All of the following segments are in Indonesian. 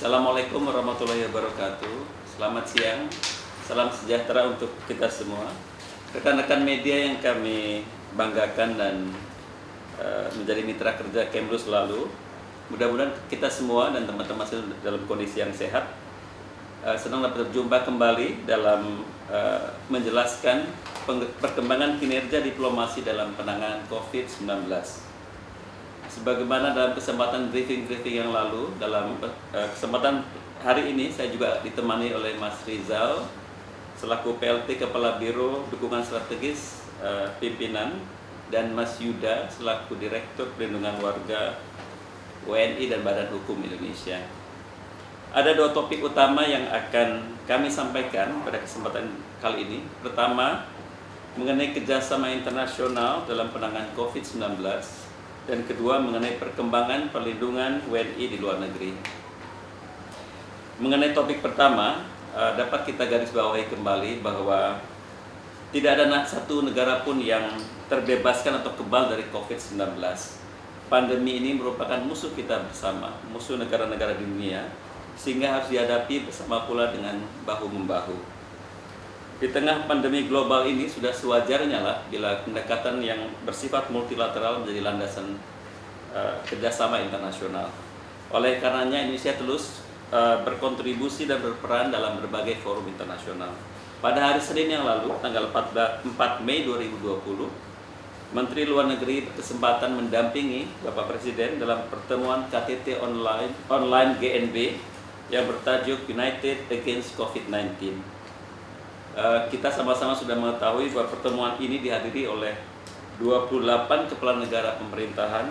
Assalamualaikum warahmatullahi wabarakatuh. Selamat siang, salam sejahtera untuk kita semua. Rekan-rekan media yang kami banggakan dan uh, menjadi mitra kerja Kemlu selalu. Mudah-mudahan kita semua dan teman-teman dalam kondisi yang sehat. Uh, senang dapat berjumpa kembali dalam uh, menjelaskan perkembangan kinerja diplomasi dalam penanganan COVID-19 sebagaimana dalam kesempatan briefing-briefing yang lalu dalam uh, kesempatan hari ini saya juga ditemani oleh Mas Rizal selaku PLT Kepala Biro Dukungan Strategis uh, Pimpinan dan Mas Yuda selaku Direktur Perlindungan Warga WNI dan Badan Hukum Indonesia. Ada dua topik utama yang akan kami sampaikan pada kesempatan kali ini. Pertama, mengenai kerjasama internasional dalam penanganan COVID-19 dan kedua mengenai perkembangan perlindungan WNI di luar negeri. Mengenai topik pertama, eh, dapat kita garis bawahi kembali bahwa tidak ada satu negara pun yang terbebaskan atau kebal dari COVID-19. Pandemi ini merupakan musuh kita bersama, musuh negara-negara dunia, sehingga harus dihadapi bersama pula dengan bahu-membahu di tengah pandemi global ini sudah sewajarnya lah bila pendekatan yang bersifat multilateral menjadi landasan uh, kerjasama internasional. Oleh karenanya Indonesia terus uh, berkontribusi dan berperan dalam berbagai forum internasional. Pada hari Senin yang lalu, tanggal 4, 4 Mei 2020, Menteri Luar Negeri berkesempatan mendampingi Bapak Presiden dalam pertemuan KTT online, online GNB yang bertajuk United Against COVID-19 Eh, kita sama-sama sudah mengetahui bahwa pertemuan ini dihadiri oleh 28 kepala negara pemerintahan,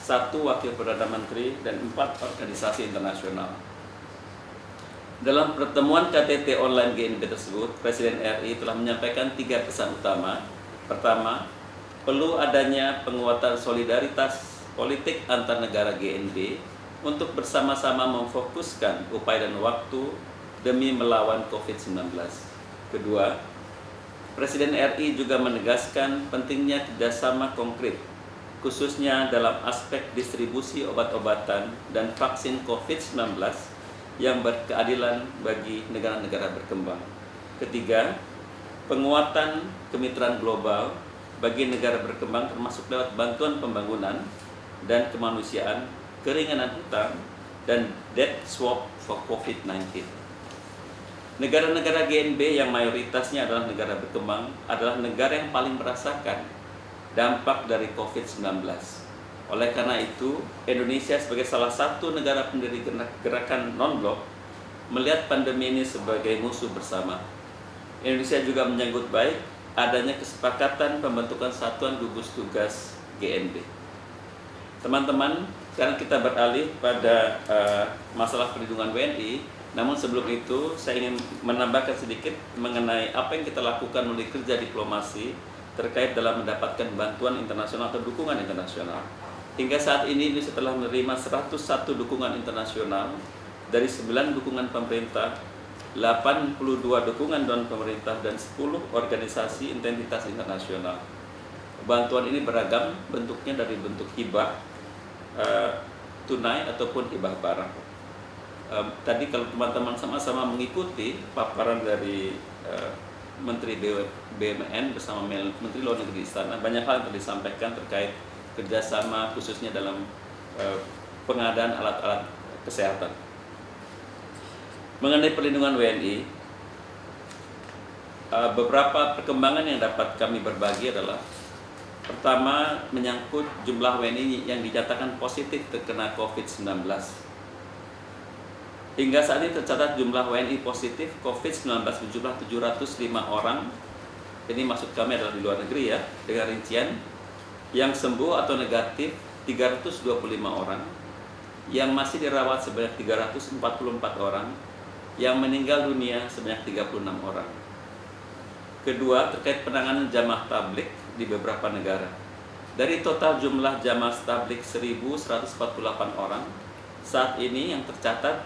satu wakil perdana menteri, dan empat organisasi internasional. Dalam pertemuan KTT online GNB tersebut, Presiden RI telah menyampaikan tiga pesan utama. Pertama, perlu adanya penguatan solidaritas politik antar negara GNB untuk bersama-sama memfokuskan upaya dan waktu demi melawan COVID-19. Kedua, Presiden RI juga menegaskan pentingnya kerjasama konkret, khususnya dalam aspek distribusi obat-obatan dan vaksin COVID-19 yang berkeadilan bagi negara-negara berkembang. Ketiga, penguatan kemitraan global bagi negara berkembang termasuk lewat bantuan pembangunan dan kemanusiaan, keringanan hutang, dan debt swap for COVID-19. Negara-negara GNB yang mayoritasnya adalah negara berkembang adalah negara yang paling merasakan dampak dari COVID-19. Oleh karena itu, Indonesia sebagai salah satu negara pendiri gerakan non-blok melihat pandemi ini sebagai musuh bersama. Indonesia juga menyambut baik adanya kesepakatan pembentukan satuan gugus tugas GNB. Teman-teman, sekarang kita beralih pada uh, masalah perlindungan WNI namun sebelum itu saya ingin menambahkan sedikit mengenai apa yang kita lakukan melalui kerja diplomasi terkait dalam mendapatkan bantuan internasional atau dukungan internasional. Hingga saat ini ini setelah menerima 101 dukungan internasional dari 9 dukungan pemerintah, 82 dukungan non pemerintah dan 10 organisasi identitas internasional. Bantuan ini beragam bentuknya dari bentuk hibah, uh, tunai ataupun hibah barang um, tadi kalau teman-teman sama-sama mengikuti paparan dari uh, Menteri BUMN bersama Menteri Luar Negeri Istana banyak hal yang telah disampaikan terkait kerjasama khususnya dalam uh, pengadaan alat-alat kesehatan. Mengenai perlindungan WNI, uh, beberapa perkembangan yang dapat kami berbagi adalah pertama menyangkut jumlah WNI yang dinyatakan positif terkena COVID-19 Hingga saat ini tercatat jumlah WNI positif COVID-19 berjumlah 705 orang. Ini maksud kami adalah di luar negeri ya, dengan rincian. Yang sembuh atau negatif 325 orang, yang masih dirawat sebanyak 344 orang, yang meninggal dunia sebanyak 36 orang. Kedua, terkait penanganan jamaah tablik di beberapa negara. Dari total jumlah jamaah tablik 1148 orang, saat ini yang tercatat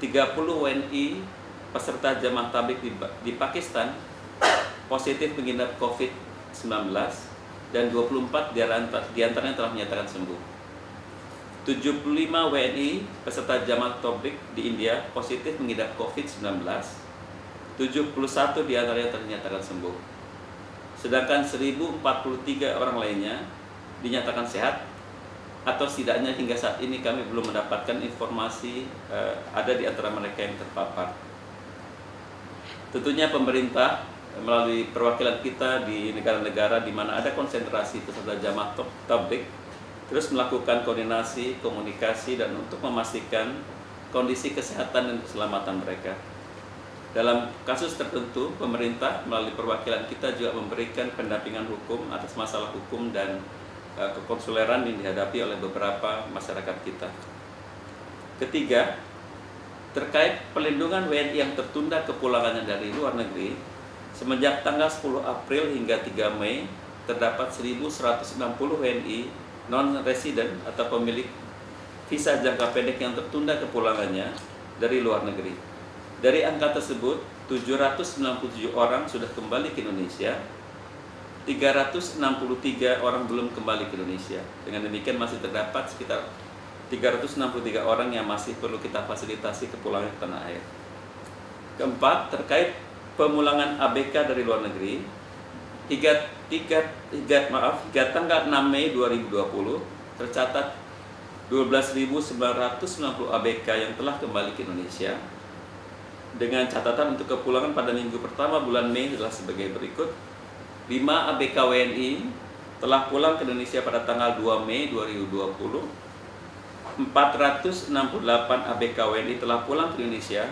30 WNI peserta jamaah tablik di, di Pakistan positif mengidap COVID-19 dan 24 di antaranya telah menyatakan sembuh. 75 WNI peserta jamaah tablik di India positif mengidap COVID-19. 71 di antaranya ternyatakan sembuh. Sedangkan 1043 orang lainnya dinyatakan sehat atau setidaknya hingga saat ini kami belum mendapatkan informasi uh, ada di antara mereka yang terpapar. Tentunya pemerintah melalui perwakilan kita di negara-negara di mana ada konsentrasi peserta jamaah tablik terus melakukan koordinasi, komunikasi dan untuk memastikan kondisi kesehatan dan keselamatan mereka. Dalam kasus tertentu, pemerintah melalui perwakilan kita juga memberikan pendampingan hukum atas masalah hukum dan uh, kekonsuleran yang dihadapi oleh beberapa masyarakat kita. Ketiga, terkait pelindungan WNI yang tertunda kepulangannya dari luar negeri, semenjak tanggal 10 April hingga 3 Mei, terdapat 1.160 WNI non-resident atau pemilik visa jangka pendek yang tertunda kepulangannya dari luar negeri. Dari angka tersebut, 797 orang sudah kembali ke Indonesia, 363 orang belum kembali ke Indonesia. Dengan demikian masih terdapat sekitar 363 orang yang masih perlu kita fasilitasi kepulangan ke tanah air. Keempat, terkait pemulangan ABK dari luar negeri, hingga, hingga, hingga, maaf, hingga tanggal 6 Mei 2020 tercatat 12.990 ABK yang telah kembali ke Indonesia dengan catatan untuk kepulangan pada minggu pertama bulan Mei adalah sebagai berikut. 5 ABK WNI telah pulang ke Indonesia pada tanggal 2 Mei 2020 468 ABK WNI telah pulang ke Indonesia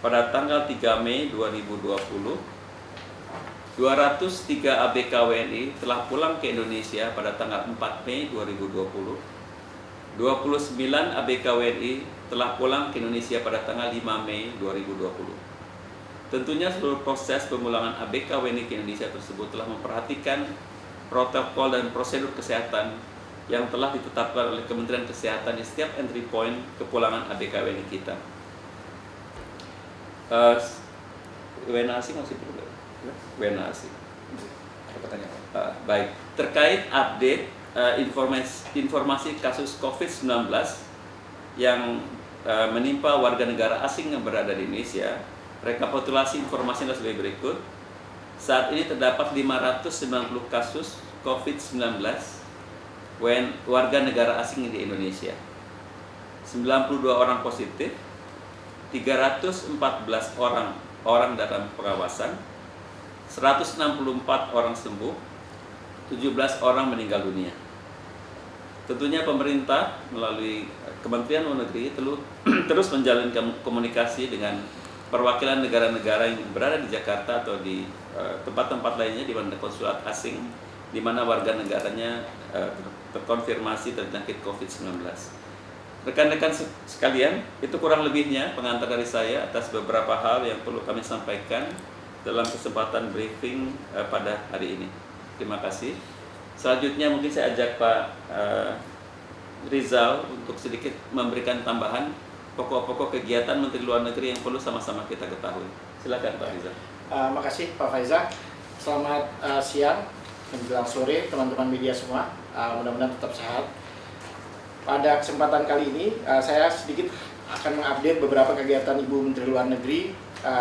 pada tanggal 3 Mei 2020 203 ABK WNI telah pulang ke Indonesia pada tanggal 4 Mei 2020. 29 ABK WNI telah pulang ke Indonesia pada tanggal 5 Mei 2020. Tentunya seluruh proses pemulangan ABK WNI ke Indonesia tersebut telah memperhatikan protokol dan prosedur kesehatan yang telah ditetapkan oleh Kementerian Kesehatan di setiap entry point kepulangan ABK WNI kita. Uh, WNA asing masih perlu sih. Pertanyaan. Uh, baik, terkait update uh, informasi, informasi kasus COVID-19 yang uh, menimpa warga negara asing yang berada di Indonesia, rekapitulasi informasi adalah sebagai berikut. Saat ini terdapat 590 kasus COVID-19 warga negara asing di Indonesia. 92 orang positif, 314 orang orang dalam pengawasan, 164 orang sembuh, 17 orang meninggal dunia. Tentunya pemerintah melalui Kementerian Luar Negeri terus menjalin komunikasi dengan perwakilan negara-negara yang berada di Jakarta atau di eh, tempat-tempat lainnya di mana konsulat asing di mana warga negaranya uh, terkonfirmasi terjangkit COVID-19. Rekan-rekan sekalian, itu kurang lebihnya pengantar dari saya atas beberapa hal yang perlu kami sampaikan dalam kesempatan briefing uh, pada hari ini. Terima kasih. Selanjutnya mungkin saya ajak Pak uh, Rizal untuk sedikit memberikan tambahan pokok-pokok kegiatan Menteri Luar Negeri yang perlu sama-sama kita ketahui. Silakan Pak Rizal. Uh, makasih Pak Faizal. Selamat uh, siang menjelang sore teman-teman media semua. Mudah-mudahan tetap sehat. Pada kesempatan kali ini saya sedikit akan mengupdate beberapa kegiatan Ibu Menteri Luar Negeri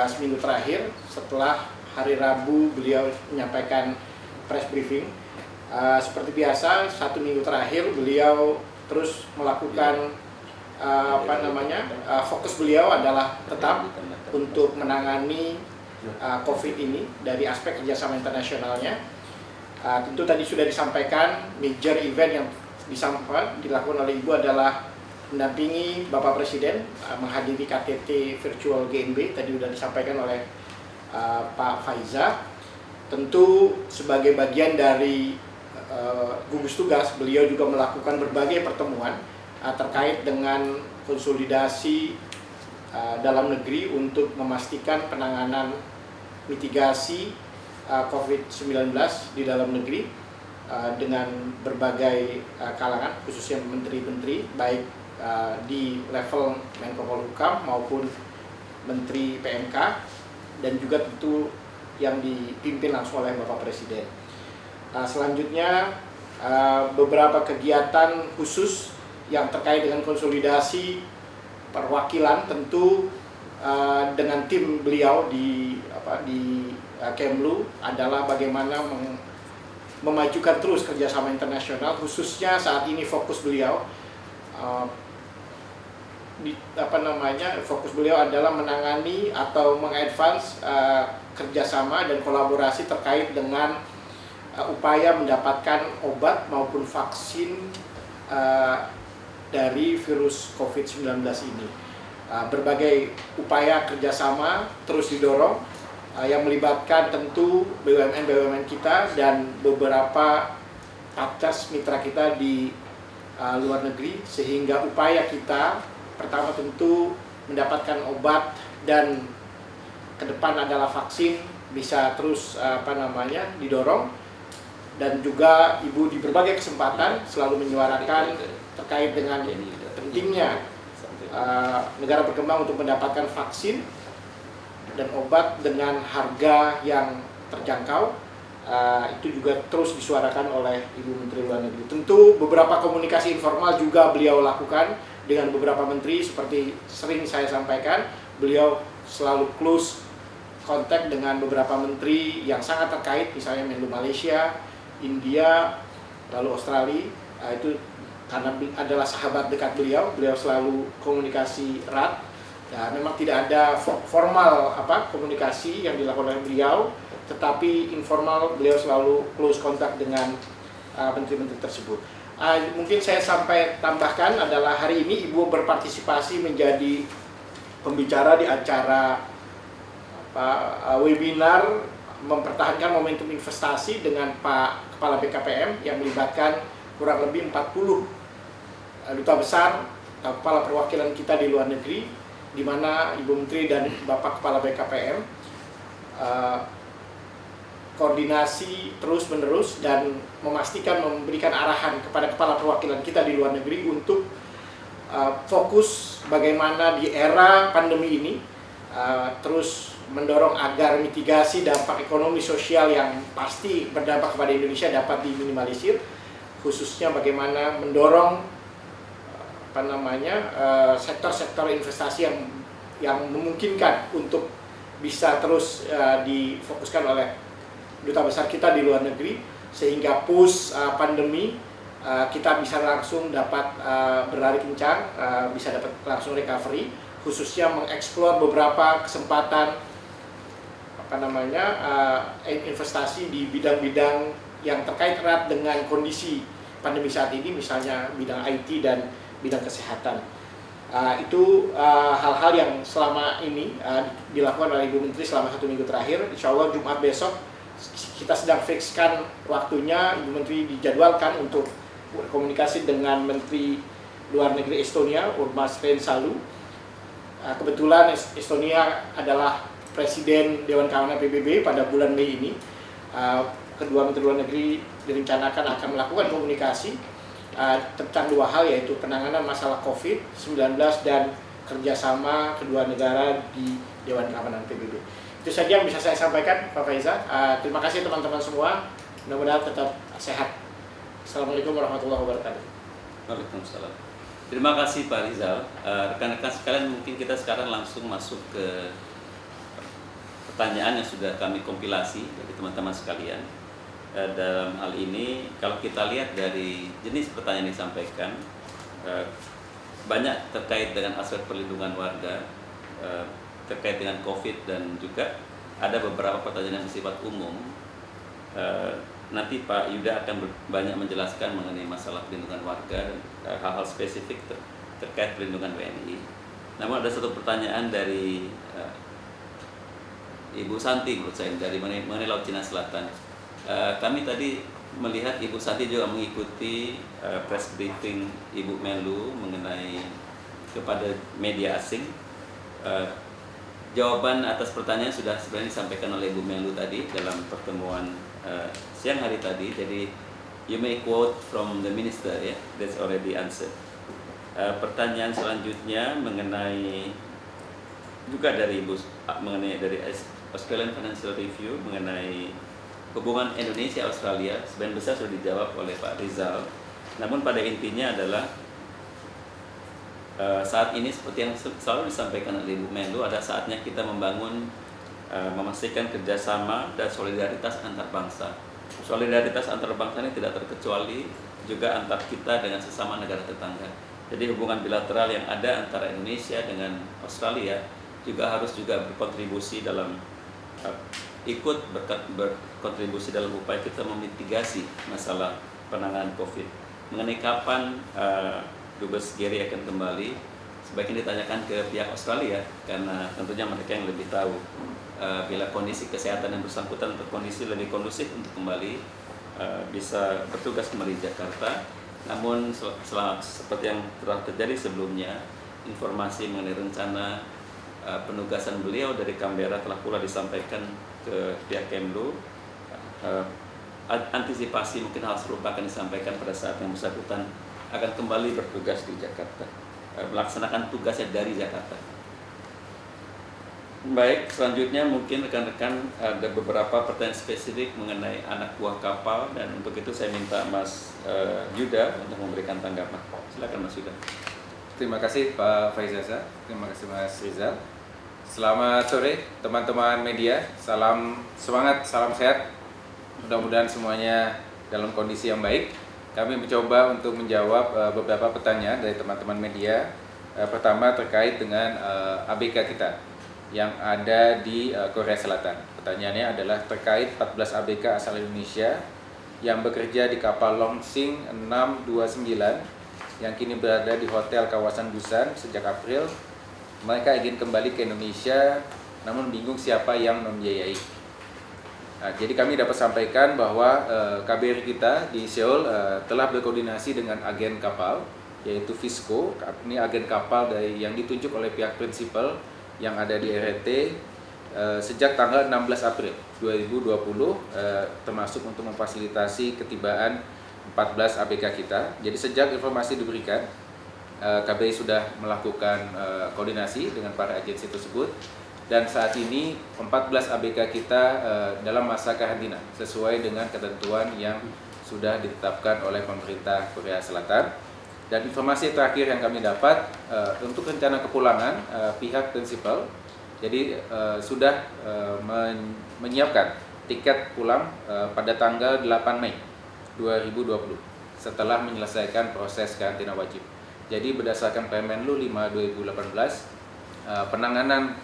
seminggu terakhir setelah hari Rabu beliau menyampaikan press briefing. Uh, seperti biasa satu minggu terakhir beliau terus melakukan uh, apa namanya uh, fokus beliau adalah tetap untuk menangani uh, COVID ini dari aspek kerjasama internasionalnya. Uh, tentu tadi sudah disampaikan major event yang disampaikan dilakukan oleh ibu adalah mendampingi Bapak Presiden uh, menghadiri KTT virtual GNB tadi sudah disampaikan oleh uh, Pak Faiza tentu sebagai bagian dari uh, gugus tugas beliau juga melakukan berbagai pertemuan uh, terkait dengan konsolidasi uh, dalam negeri untuk memastikan penanganan mitigasi uh, COVID-19 di dalam negeri uh, dengan berbagai uh, kalangan khususnya menteri-menteri baik uh, di level Menko Polhukam maupun Menteri PMK dan juga tentu yang dipimpin langsung oleh Bapak Presiden. Uh, selanjutnya uh, beberapa kegiatan khusus yang terkait dengan konsolidasi perwakilan tentu uh, dengan tim beliau di apa di Kemlu adalah bagaimana memajukan terus kerjasama internasional khususnya saat ini fokus beliau di, apa namanya fokus beliau adalah menangani atau mengadvance kerjasama dan kolaborasi terkait dengan upaya mendapatkan obat maupun vaksin uh, dari virus COVID-19 ini. Uh, berbagai upaya kerjasama terus didorong uh, yang melibatkan tentu BUMN-BUMN kita dan beberapa partners mitra kita di uh, luar negeri sehingga upaya kita pertama tentu mendapatkan obat dan ke depan adalah vaksin bisa terus apa namanya didorong dan juga ibu di berbagai kesempatan selalu menyuarakan terkait dengan pentingnya uh, negara berkembang untuk mendapatkan vaksin dan obat dengan harga yang terjangkau uh, itu juga terus disuarakan oleh Ibu Menteri Luar Negeri. Tentu beberapa komunikasi informal juga beliau lakukan dengan beberapa menteri seperti sering saya sampaikan beliau selalu close kontak dengan beberapa menteri yang sangat terkait misalnya Menlu Malaysia, India, lalu Australia uh, itu karena adalah sahabat dekat beliau, beliau selalu komunikasi erat. Ya, memang tidak ada formal apa komunikasi yang dilakukan oleh beliau, tetapi informal beliau selalu close kontak dengan uh, menteri-menteri uh, tersebut. Uh, mungkin saya sampai tambahkan adalah hari ini Ibu berpartisipasi menjadi pembicara di acara apa, uh, webinar mempertahankan momentum investasi dengan Pak Kepala BKPM yang melibatkan kurang lebih 40 uh, duta besar uh, kepala perwakilan kita di luar negeri di mana Ibu Menteri dan Bapak Kepala BKPM uh, koordinasi terus-menerus dan memastikan memberikan arahan kepada kepala perwakilan kita di luar negeri untuk uh, fokus bagaimana di era pandemi ini uh, terus mendorong agar mitigasi dampak ekonomi sosial yang pasti berdampak kepada Indonesia dapat diminimalisir khususnya bagaimana mendorong apa namanya uh, sektor-sektor investasi yang yang memungkinkan untuk bisa terus uh, difokuskan oleh duta besar kita di luar negeri sehingga push uh, pandemi kita bisa langsung dapat uh, berlari kencang, bisa dapat langsung recovery, khususnya mengeksplor beberapa kesempatan apa namanya uh, investasi di bidang-bidang yang terkait erat dengan kondisi pandemi saat ini, misalnya bidang IT dan bidang kesehatan. Uh, itu hal-hal uh, yang selama ini uh, dilakukan oleh Ibu Menteri selama satu minggu terakhir. Insya Allah Jumat besok kita sedang fixkan waktunya Ibu Menteri dijadwalkan untuk berkomunikasi dengan Menteri Luar Negeri Estonia Urmas Rensalu ah, kebetulan Estonia adalah Presiden Dewan Keamanan PBB pada bulan Mei ini ah, kedua Menteri Luar Negeri direncanakan akan melakukan komunikasi ah, tentang dua hal yaitu penanganan masalah COVID-19 dan kerjasama kedua negara di Dewan Keamanan PBB. Itu saja yang bisa saya sampaikan Pak Faiza. Uh, terima kasih teman-teman semua. Mudah-mudahan tetap sehat. Assalamualaikum warahmatullahi wabarakatuh. Waalaikumsalam. Terima kasih Pak Rizal. Rekan-rekan uh, sekalian mungkin kita sekarang langsung masuk ke pertanyaan yang sudah kami kompilasi dari teman-teman sekalian. Uh, dalam hal ini kalau kita lihat dari jenis pertanyaan yang disampaikan uh, banyak terkait dengan aspek perlindungan warga terkait dengan COVID dan juga ada beberapa pertanyaan yang bersifat umum. Nanti Pak Yuda akan banyak menjelaskan mengenai masalah perlindungan warga dan hal-hal spesifik ter terkait perlindungan WNI. Namun ada satu pertanyaan dari Ibu Santi menurut saya dari mengenai, Laut Cina Selatan. Uh, kami tadi melihat Ibu Santi juga mengikuti uh, press briefing Ibu Menlu mengenai kepada media asing uh, jawaban atas pertanyaan sudah sebenarnya disampaikan oleh Bu Melu tadi dalam pertemuan uh, siang hari tadi. Jadi you may quote from the minister ya, yeah? that's already answered. Uh, pertanyaan selanjutnya mengenai juga dari Ibu mengenai dari Australian Financial Review mengenai hubungan Indonesia Australia sebagian besar sudah dijawab oleh Pak Rizal. Namun pada intinya adalah uh, saat ini seperti yang selalu disampaikan oleh Ibu Menlu ada saatnya kita membangun uh, memastikan kerjasama dan solidaritas antar bangsa. Solidaritas antar bangsa ini tidak terkecuali juga antar kita dengan sesama negara tetangga. Jadi hubungan bilateral yang ada antara Indonesia dengan Australia juga harus juga berkontribusi dalam ikut berkontribusi dalam upaya kita memitigasi masalah penanganan COVID. Mengenai kapan uh, Dubes Gary akan kembali, sebaiknya ditanyakan ke pihak Australia karena tentunya mereka yang lebih tahu uh, bila kondisi kesehatan yang bersangkutan untuk kondisi lebih kondusif untuk kembali uh, bisa bertugas kembali di Jakarta. Namun seperti yang telah terjadi sebelumnya, informasi mengenai rencana uh, penugasan beliau dari Canberra telah pula disampaikan ke pihak Kemlu. Uh, antisipasi mungkin hal serupa akan disampaikan pada saat yang bersangkutan akan kembali bertugas di Jakarta, uh, melaksanakan tugasnya dari Jakarta. Baik, selanjutnya mungkin rekan-rekan ada beberapa pertanyaan spesifik mengenai anak buah kapal dan untuk itu saya minta Mas uh, Yuda untuk memberikan tanggapan. Silakan Mas Yuda. Terima kasih Pak Faizaza, terima kasih Mas Rizal. Selamat sore teman-teman media, salam semangat, salam sehat. Mudah-mudahan semuanya dalam kondisi yang baik. Kami mencoba untuk menjawab uh, beberapa pertanyaan dari teman-teman media. Uh, pertama terkait dengan eh, ABK kita yang ada di Korea Selatan. Pertanyaannya adalah terkait 14 ABK asal Indonesia yang bekerja di kapal Longsing 629 yang kini berada di hotel kawasan Busan sejak April mereka ingin kembali ke Indonesia namun bingung siapa yang membiayai. Nah, jadi kami dapat sampaikan bahwa eh, KBRI kita di Seoul uh, telah berkoordinasi dengan agen kapal yaitu Visco. Ini agen kapal dari yang ditunjuk oleh pihak prinsipal yang ada di RT uh, sejak tanggal 16 April 2020 uh, termasuk untuk memfasilitasi ketibaan 14 ABK kita. Jadi sejak informasi diberikan Eh, KBRI sudah melakukan eh, koordinasi dengan para agensi tersebut dan saat ini 14 ABK kita eh, dalam masa karantina sesuai dengan ketentuan yang sudah ditetapkan oleh pemerintah Korea Selatan. Dan informasi terakhir yang kami dapat untuk rencana kepulangan pihak prinsipal jadi sudah menyiapkan tiket pulang pada tanggal 8 Mei 2020 setelah menyelesaikan proses karantina wajib. Jadi berdasarkan Permenlu 5 2018 uh, penanganan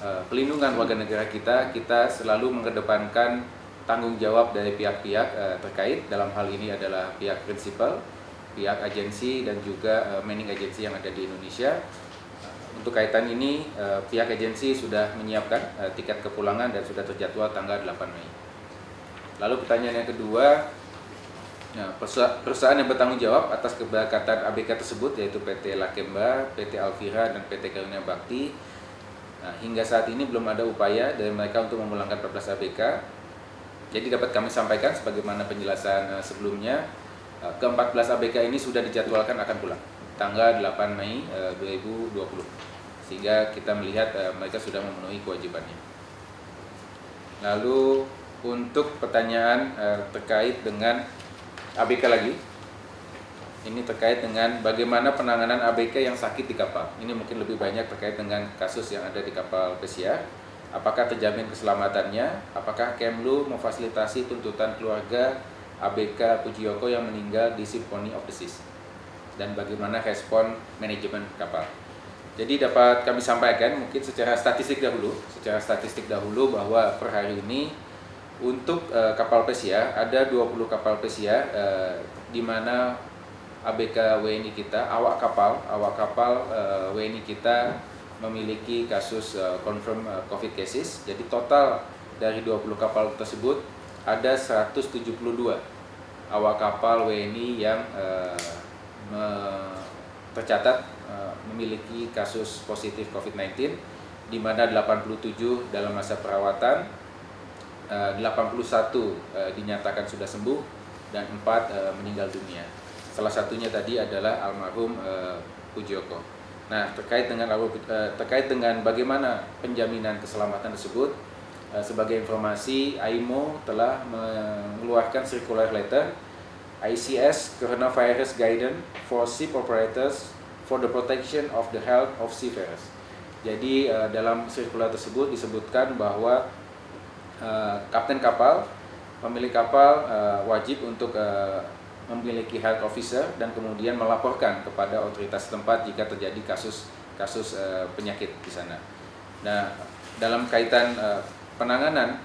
uh, pelindungan warga negara kita kita selalu mengedepankan tanggung jawab dari pihak-pihak uh, terkait dalam hal ini adalah pihak prinsipal, pihak agensi dan juga uh, manning agensi yang ada di Indonesia. Untuk kaitan ini pihak agensi sudah menyiapkan tiket kepulangan dan sudah terjadwal tanggal 8 Mei. Lalu pertanyaan yang kedua Ya, perusahaan yang bertanggung jawab atas keberangkatan ABK tersebut yaitu PT Lakemba, PT Alvira, dan PT Karunia Bakti. Nah, hingga saat ini belum ada upaya dari mereka untuk memulangkan 14 ABK. Jadi dapat kami sampaikan sebagaimana penjelasan uh, sebelumnya, uh, ke-14 ABK ini sudah dijadwalkan akan pulang tanggal 8 Mei uh, 2020. Sehingga kita melihat mereka sudah memenuhi kewajibannya. Lalu untuk pertanyaan terkait dengan ABK lagi. Ini terkait dengan bagaimana penanganan ABK yang sakit di kapal. Ini mungkin lebih banyak terkait dengan kasus yang ada di kapal pesiar. Apakah terjamin keselamatannya? Apakah Kemlu memfasilitasi tuntutan keluarga ABK Pujiyoko yang meninggal di Symphony of the Seas? Dan bagaimana respon manajemen kapal? Jadi dapat kami sampaikan mungkin secara statistik dahulu, secara statistik dahulu bahwa per hari ini untuk uh, kapal pesiar ada 20 kapal pesiar uh, di mana ABK WNI kita awak kapal awak kapal uh, eh, WNI kita memiliki kasus uh, confirm uh, COVID cases. Jadi total dari 20 kapal tersebut ada 172 awak kapal WNI yang uh, me tercatat uh, memiliki kasus positif COVID-19 di mana 87 dalam masa perawatan 81 uh, uh, dinyatakan sudah sembuh dan 4 uh, meninggal dunia. Salah satunya tadi adalah almarhum Pujoko. Nah, terkait dengan terkait dengan bagaimana penjaminan keselamatan tersebut, sebagai informasi, AIMO telah mengeluarkan circular letter ICS Coronavirus Guidance for Ship Operators for the protection of the health of seafarers. Jadi dalam sirkular tersebut disebutkan bahwa uh, kapten kapal, pemilik kapal uh, wajib untuk uh, memiliki health officer dan kemudian melaporkan kepada otoritas tempat jika terjadi kasus kasus uh, penyakit di sana. Nah, dalam kaitan uh, penanganan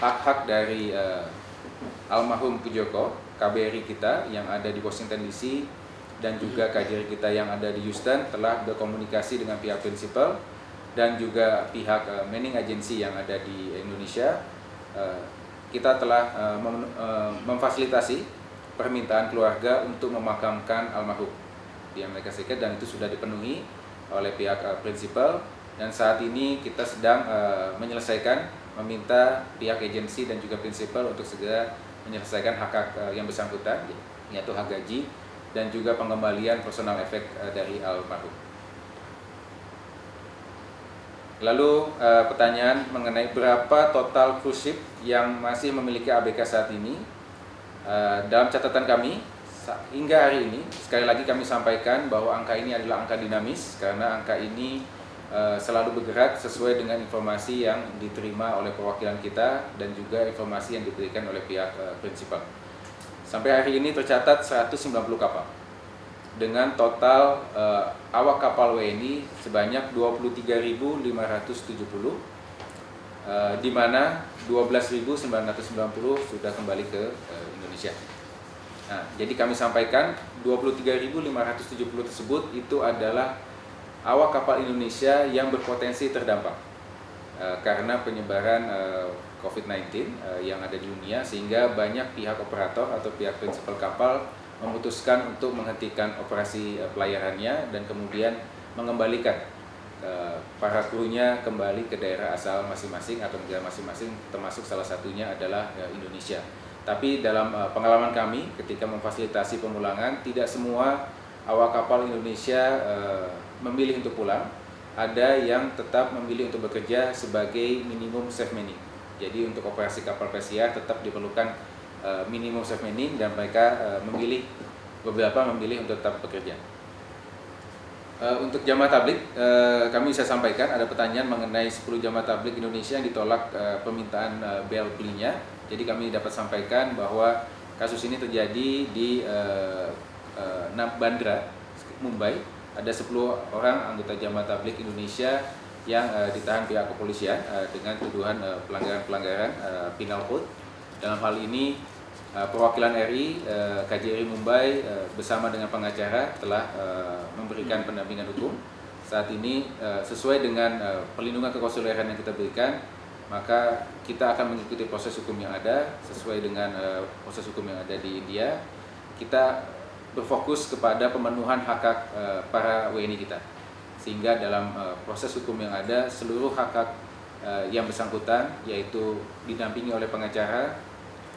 hak-hak uh, dari uh, almarhum Pujoko, KBRI kita yang ada di Washington DC dan juga KJRI kita yang ada di Houston telah berkomunikasi dengan pihak prinsipal dan juga pihak uh, manning agency yang ada di Indonesia. Uh, kita telah uh, mem uh, memfasilitasi permintaan keluarga untuk memakamkan almarhum di Amerika Serikat dan itu sudah dipenuhi oleh pihak uh, prinsipal dan saat ini kita sedang uh, menyelesaikan meminta pihak agensi dan juga prinsipal untuk segera menyelesaikan hak hak uh, yang bersangkutan yaitu hak gaji dan juga pengembalian personal efek uh, dari almarhum. Lalu uh, pertanyaan mengenai berapa total cruise ship yang masih memiliki ABK saat ini. Uh, dalam catatan kami hingga hari ini sekali lagi kami sampaikan bahwa angka ini adalah angka dinamis karena angka ini uh, selalu bergerak sesuai dengan informasi yang diterima oleh perwakilan kita dan juga informasi yang diberikan oleh pihak prinsipal. Sampai hari ini tercatat 190 kapal dengan total uh, awak kapal WNI sebanyak 23.570 uh, di mana 12.990 sudah kembali ke uh, Indonesia. Nah, jadi kami sampaikan 23.570 tersebut itu adalah awak kapal Indonesia yang berpotensi terdampak uh, karena penyebaran uh, COVID-19 uh, yang ada di dunia sehingga banyak pihak operator atau pihak prinsipal kapal memutuskan untuk menghentikan operasi uh, pelayarannya dan kemudian mengembalikan uh, para krunya kembali ke daerah asal masing-masing atau negara masing-masing termasuk salah satunya adalah uh, Indonesia. Tapi dalam pengalaman kami ketika memfasilitasi pemulangan tidak semua awak kapal Indonesia memilih untuk pulang, ada yang tetap memilih untuk bekerja sebagai minimum safe manning jadi untuk operasi kapal pesiar tetap diperlukan uh, minimum safe manning dan mereka uh, memilih beberapa memilih untuk tetap bekerja. Uh, untuk jamaah tablik, kami bisa sampaikan ada pertanyaan mengenai 10 jamaah tablik Indonesia yang ditolak permintaan bel belinya. Jadi kami dapat sampaikan bahwa kasus ini terjadi di Bandra, Mumbai. Ada 10 orang anggota jamaah tablik Indonesia yang ditahan pihak kepolisian dengan tuduhan pelanggaran-pelanggaran uh, penal code. Dalam hal ini uh, perwakilan RI uh, KJRI Mumbai uh, bersama dengan pengacara telah memberikan pendampingan hukum. Saat ini sesuai dengan perlindungan kekonsuleran yang kita berikan, maka kita akan mengikuti proses hukum yang ada sesuai dengan proses hukum yang ada di India. Kita berfokus kepada pemenuhan hak-hak uh, para WNI kita sehingga dalam proses hukum yang ada seluruh hak-hak uh, yang bersangkutan yaitu didampingi oleh pengacara,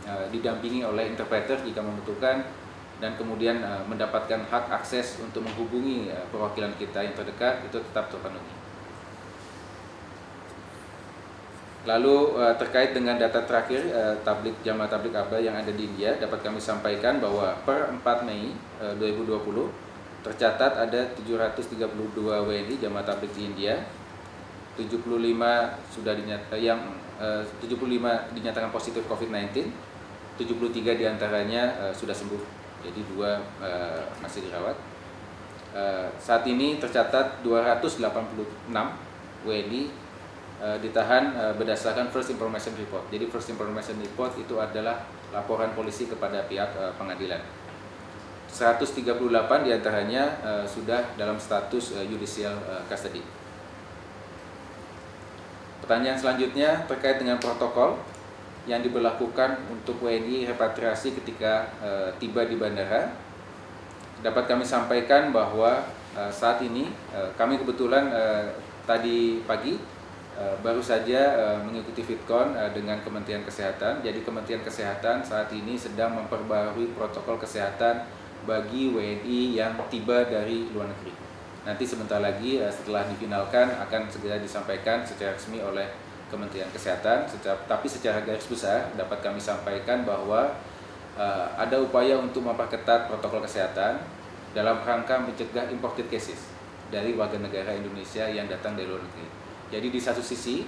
uh, didampingi oleh interpreter jika membutuhkan dan kemudian uh, mendapatkan hak akses untuk menghubungi uh, perwakilan kita yang terdekat itu tetap terpenuhi. Lalu terkait dengan data terakhir tablik jamaah tablik abah yang ada di India dapat kami sampaikan bahwa per 4 Mei uh, 2020 tercatat ada 732 WNI jamaah tabligh di India 75 sudah dinyatakan yang eh, 75 dinyatakan positif COVID-19 73 di antaranya eh, sudah sembuh. Jadi dua eh, masih dirawat. Eh, saat ini tercatat 286 WNI eh, ditahan eh, berdasarkan first information report. Jadi first information report itu adalah laporan polisi kepada pihak eh, pengadilan. 138 di antaranya uh, sudah dalam status uh, judicial uh, custody. Pertanyaan selanjutnya terkait dengan protokol yang diberlakukan untuk WNI repatriasi ketika uh, tiba di bandara. Dapat kami sampaikan bahwa uh, saat ini uh, kami kebetulan tadi pagi baru saja mengikuti FitCon dengan Kementerian Kesehatan. Jadi Kementerian Kesehatan saat ini sedang memperbarui protokol kesehatan bagi WNI yang tiba dari luar negeri. Nanti sebentar lagi setelah difinalkan akan segera disampaikan secara resmi oleh Kementerian Kesehatan. tapi secara garis besar dapat kami sampaikan bahwa uh, ada upaya untuk memperketat protokol kesehatan dalam rangka mencegah imported cases dari warga negara Indonesia yang datang dari luar negeri. Jadi di satu sisi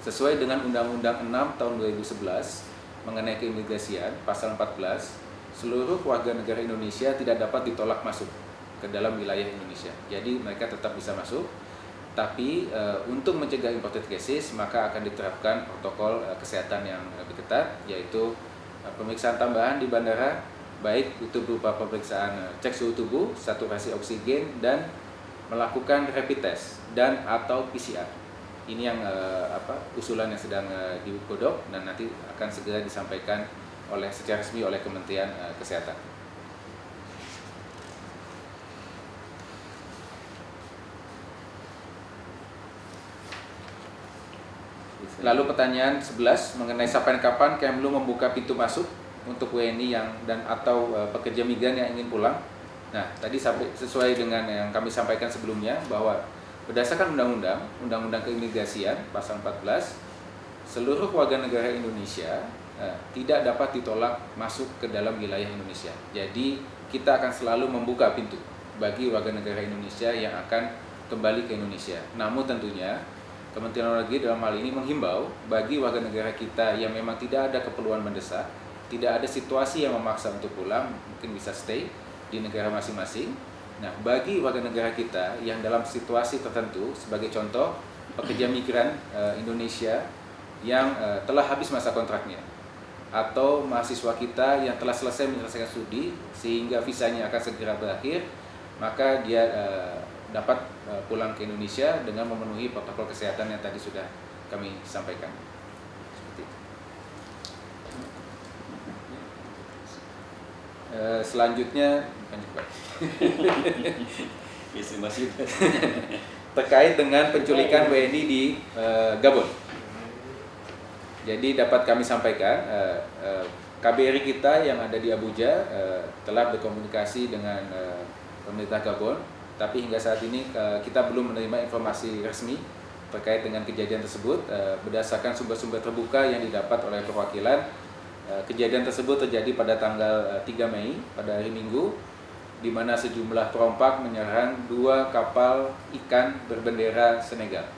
sesuai dengan Undang-Undang 6 tahun 2011 mengenai keimigrasian pasal 14 seluruh warga negara Indonesia tidak dapat ditolak masuk ke dalam wilayah Indonesia. Jadi mereka tetap bisa masuk tapi e, untuk mencegah imported cases maka akan diterapkan protokol e, kesehatan yang lebih ketat yaitu e, pemeriksaan tambahan di bandara baik itu berupa pemeriksaan e, cek suhu tubuh, saturasi oksigen dan melakukan rapid test dan atau PCR. Ini yang e, apa usulan yang sedang e, digodok dan nanti akan segera disampaikan oleh secara resmi oleh Kementerian e, Kesehatan. Lalu pertanyaan 11 mengenai sampai kapan Kemlu membuka pintu masuk untuk WNI yang dan atau uh, pekerja migran yang ingin pulang. Nah, tadi sesuai dengan yang kami sampaikan sebelumnya bahwa berdasarkan undang-undang, undang-undang keimigrasian pasal 14, seluruh warga negara Indonesia uh, tidak dapat ditolak masuk ke dalam wilayah Indonesia. Jadi, kita akan selalu membuka pintu bagi warga negara Indonesia yang akan kembali ke Indonesia. Namun tentunya Kementerian Luar Negeri dalam hal ini menghimbau bagi warga negara kita yang memang tidak ada keperluan mendesak, tidak ada situasi yang memaksa untuk pulang, mungkin bisa stay di negara masing-masing. Nah, bagi warga negara kita yang dalam situasi tertentu, sebagai contoh pekerja migran e, Indonesia yang e, telah habis masa kontraknya, atau mahasiswa kita yang telah selesai menyelesaikan studi sehingga visanya akan segera berakhir, maka dia e, dapat uh, pulang ke Indonesia dengan memenuhi protokol kesehatan yang tadi sudah kami sampaikan. Seperti itu. Uh, selanjutnya terkait dengan penculikan WNI di uh, Gabon. Jadi dapat kami sampaikan uh, uh, KBRI kita yang ada di Abuja uh, telah berkomunikasi dengan uh, pemerintah Gabon tapi hingga saat ini eh, kita belum menerima informasi resmi terkait dengan kejadian tersebut eh, berdasarkan sumber-sumber terbuka yang didapat oleh perwakilan eh, kejadian tersebut terjadi pada tanggal 3 Mei pada hari Minggu di mana sejumlah perompak menyerang dua kapal ikan berbendera Senegal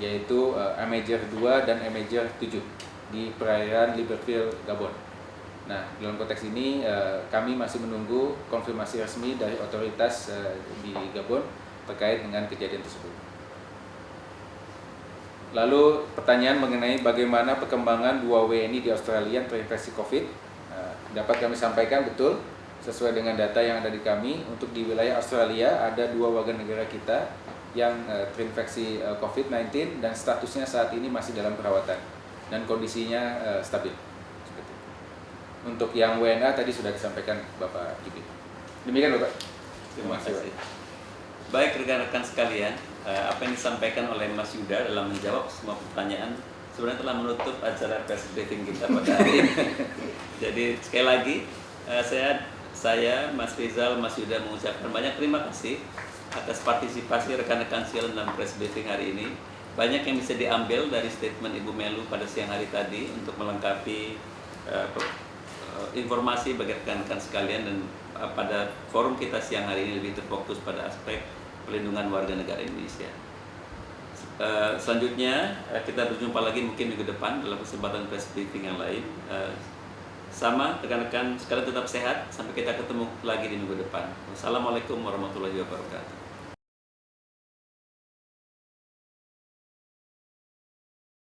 yaitu Amager 2 dan Amager 7 di perairan Libreville, Gabon. Nah, dalam konteks ini uh, kami masih menunggu konfirmasi resmi dari otoritas uh, di Gabon terkait dengan kejadian tersebut. Lalu pertanyaan mengenai bagaimana perkembangan dua WNI di Australia yang terinfeksi COVID uh, dapat kami sampaikan betul sesuai dengan data yang ada di kami untuk di wilayah Australia ada dua warga negara kita yang terinfeksi uh, COVID-19 dan statusnya saat ini masih dalam perawatan dan kondisinya stabil. Untuk yang WNA tadi sudah disampaikan Bapak Gibi. Demikian Bapak. Terima kasih. Baik rekan-rekan sekalian, eh, apa yang disampaikan oleh Mas Yuda dalam menjawab semua pertanyaan sebenarnya telah menutup acara press briefing kita pada hari ini. Jadi sekali lagi eh, saya saya Mas Rizal, Mas Yuda mengucapkan banyak terima kasih atas partisipasi rekan-rekan sialan dalam press briefing hari ini. Banyak yang bisa diambil dari statement Ibu Melu pada siang hari tadi untuk melengkapi uh, Eh, informasi bagi rekan-rekan sekalian dan uh, pada forum kita siang hari ini lebih terfokus pada aspek pelindungan warga negara Indonesia. Uh, selanjutnya kita berjumpa lagi mungkin minggu depan dalam kesempatan press briefing yang lain. Sama rekan-rekan sekalian tetap sehat sampai kita ketemu lagi di minggu depan. Wassalamualaikum warahmatullahi wabarakatuh.